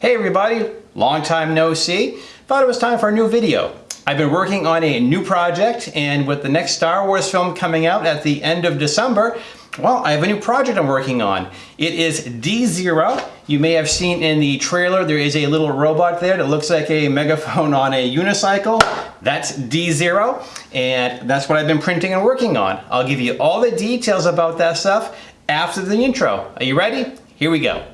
Hey everybody, long time no see. Thought it was time for a new video. I've been working on a new project and with the next Star Wars film coming out at the end of December, well, I have a new project I'm working on. It is D-Zero. You may have seen in the trailer, there is a little robot there that looks like a megaphone on a unicycle. That's D-Zero, and that's what I've been printing and working on. I'll give you all the details about that stuff after the intro. Are you ready? Here we go.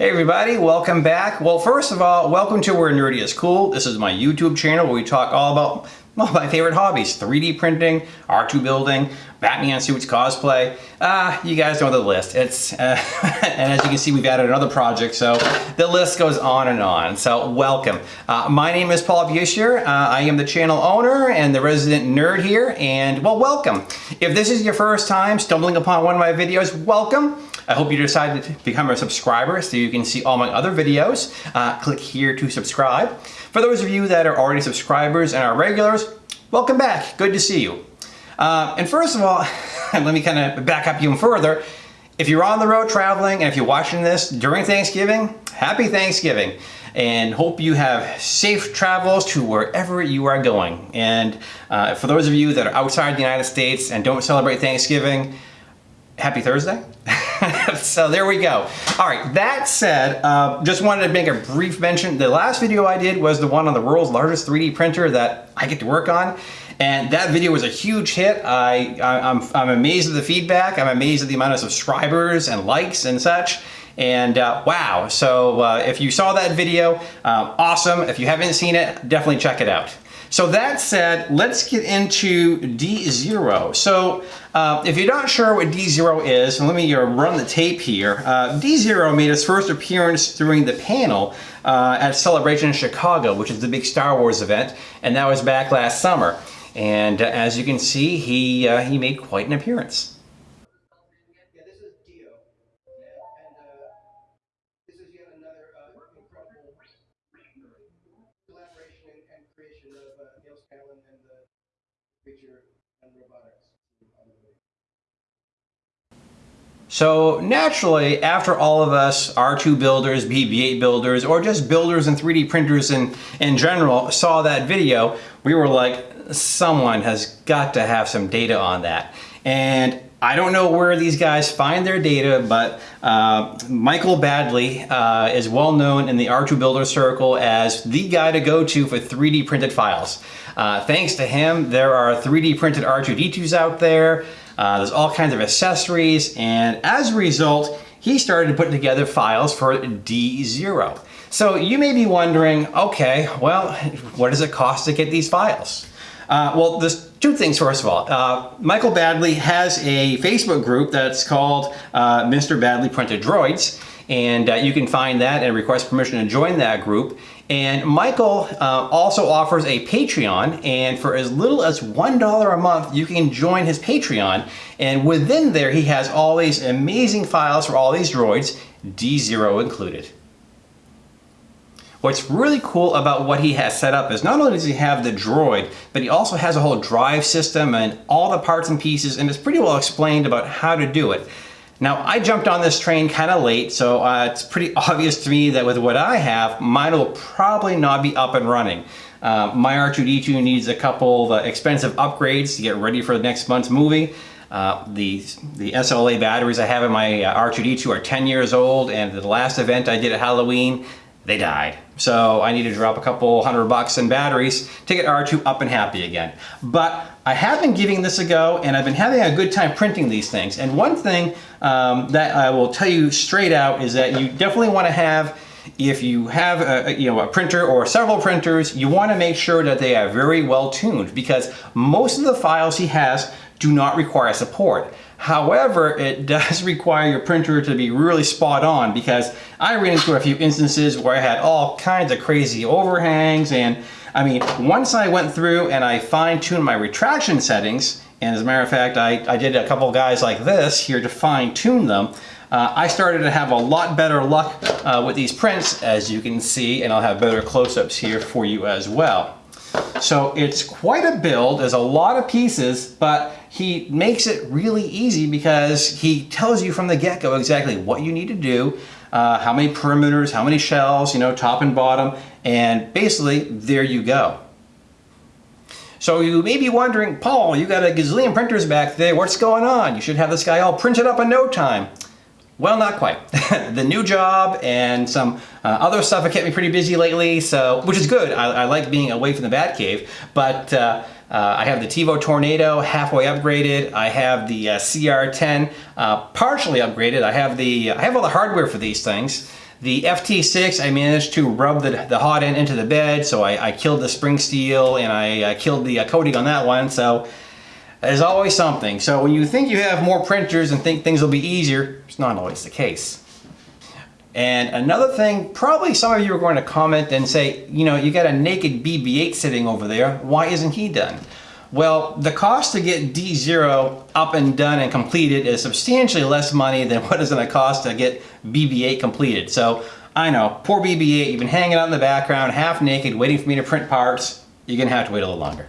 Hey everybody, welcome back. Well, first of all, welcome to Where Nerdy is Cool. This is my YouTube channel where we talk all about well, my favorite hobbies, 3D printing, R2 building, Batman suits, cosplay. Ah, you guys know the list. It's uh, And as you can see, we've added another project, so the list goes on and on. So welcome. Uh, my name is Paul Buescher. Uh, I am the channel owner and the resident nerd here, and well, welcome. If this is your first time stumbling upon one of my videos, welcome. I hope you decided to become a subscriber so you can see all my other videos. Uh, click here to subscribe. For those of you that are already subscribers and are regulars, welcome back. Good to see you. Uh, and first of all, let me kind of back up even further. If you're on the road traveling and if you're watching this during Thanksgiving, happy Thanksgiving and hope you have safe travels to wherever you are going. And uh, for those of you that are outside the United States and don't celebrate Thanksgiving, happy Thursday. so there we go. All right, that said, uh, just wanted to make a brief mention. The last video I did was the one on the world's largest 3D printer that I get to work on. And that video was a huge hit. I, I, am I'm, I'm amazed at the feedback. I'm amazed at the amount of subscribers and likes and such. And uh, wow, so uh, if you saw that video, um, awesome. If you haven't seen it, definitely check it out. So that said, let's get into D0. So uh, if you're not sure what D0 is, let me uh, run the tape here. Uh, D0 made its first appearance during the panel uh, at Celebration in Chicago, which is the big Star Wars event, and that was back last summer. And uh, as you can see, he, uh, he made quite an appearance. So naturally, after all of us R2 builders, BB-8 builders, or just builders and 3D printers in, in general saw that video, we were like, someone has got to have some data on that. And I don't know where these guys find their data, but uh, Michael Baddeley uh, is well known in the R2 Builder Circle as the guy to go to for 3D printed files. Uh, thanks to him, there are 3D printed R2-D2s out there. Uh, there's all kinds of accessories, and as a result, he started to put together files for D0. So you may be wondering, okay, well, what does it cost to get these files? Uh, well, there's two things, first of all. Uh, Michael Baddeley has a Facebook group that's called uh, Mr. Baddeley Printed Droids, and uh, you can find that and request permission to join that group. And Michael uh, also offers a Patreon, and for as little as $1 a month, you can join his Patreon. And within there, he has all these amazing files for all these droids, D0 included. What's really cool about what he has set up is not only does he have the droid, but he also has a whole drive system and all the parts and pieces, and it's pretty well explained about how to do it. Now, I jumped on this train kind of late, so uh, it's pretty obvious to me that with what I have, mine will probably not be up and running. Uh, my R2-D2 needs a couple of expensive upgrades to get ready for the next month's movie. Uh, the, the SLA batteries I have in my uh, R2-D2 are 10 years old, and the last event I did at Halloween, they died. So I need to drop a couple hundred bucks in batteries to get R2 up and happy again. But I have been giving this a go and I've been having a good time printing these things. And one thing um, that I will tell you straight out is that you definitely want to have if you have a, you know, a printer or several printers, you want to make sure that they are very well tuned because most of the files he has do not require support. However, it does require your printer to be really spot on because I ran into a few instances where I had all kinds of crazy overhangs and I mean, once I went through and I fine-tuned my retraction settings, and as a matter of fact, I, I did a couple guys like this here to fine-tune them, uh, I started to have a lot better luck uh, with these prints, as you can see, and I'll have better close-ups here for you as well. So it's quite a build, there's a lot of pieces, but he makes it really easy because he tells you from the get-go exactly what you need to do, uh, how many perimeters, how many shells, you know, top and bottom, and basically there you go. So you may be wondering, Paul, you got a gazillion printers back there, what's going on? You should have this guy all printed up in no time. Well, not quite. the new job and some uh, other stuff have kept me pretty busy lately, so which is good. I, I like being away from the Batcave, but uh, uh, I have the TEVO Tornado halfway upgraded. I have the uh, CR10 uh, partially upgraded. I have the I have all the hardware for these things. The FT6, I managed to rub the, the hot end into the bed, so I, I killed the spring steel and I killed the uh, coating on that one. So there's always something. So when you think you have more printers and think things will be easier, it's not always the case. And another thing, probably some of you are going to comment and say, you know, you got a naked BB-8 sitting over there. Why isn't he done? Well, the cost to get D0 up and done and completed is substantially less money than what it's going to cost to get BB-8 completed. So I know, poor BB-8, you've been hanging out in the background, half naked, waiting for me to print parts. You're going to have to wait a little longer.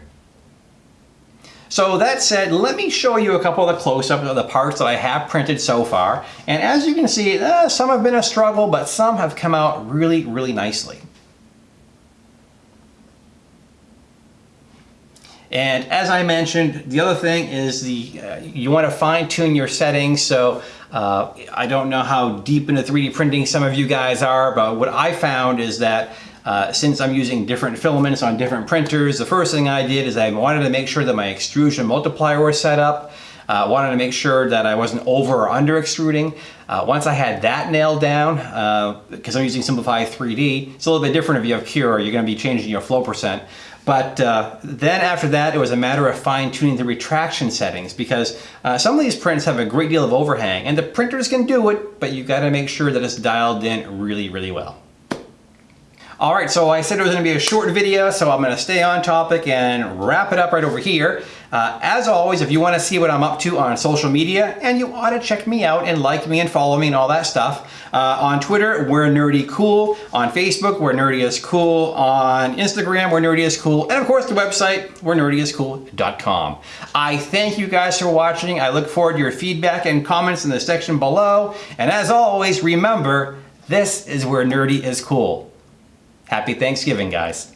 So that said, let me show you a couple of the close-ups of the parts that I have printed so far. And as you can see, uh, some have been a struggle, but some have come out really, really nicely. And as I mentioned, the other thing is the uh, you want to fine tune your settings. So uh, I don't know how deep into 3D printing some of you guys are, but what I found is that uh, since I'm using different filaments on different printers, the first thing I did is I wanted to make sure that my extrusion multiplier was set up. I uh, wanted to make sure that I wasn't over or under extruding. Uh, once I had that nailed down, because uh, I'm using Simplify 3D, it's a little bit different if you have Cura, you're going to be changing your flow percent. But uh, then after that, it was a matter of fine tuning the retraction settings because uh, some of these prints have a great deal of overhang and the printers can do it, but you gotta make sure that it's dialed in really, really well. All right, so I said it was gonna be a short video, so I'm gonna stay on topic and wrap it up right over here. Uh, as always, if you wanna see what I'm up to on social media, and you ought to check me out and like me and follow me and all that stuff. Uh, on Twitter, we're Nerdy Cool. On Facebook, we're Nerdy is Cool. On Instagram, we're Nerdy is Cool. And of course, the website, we're nerdyascool.com. I thank you guys for watching. I look forward to your feedback and comments in the section below. And as always, remember, this is where nerdy is cool. Happy Thanksgiving, guys.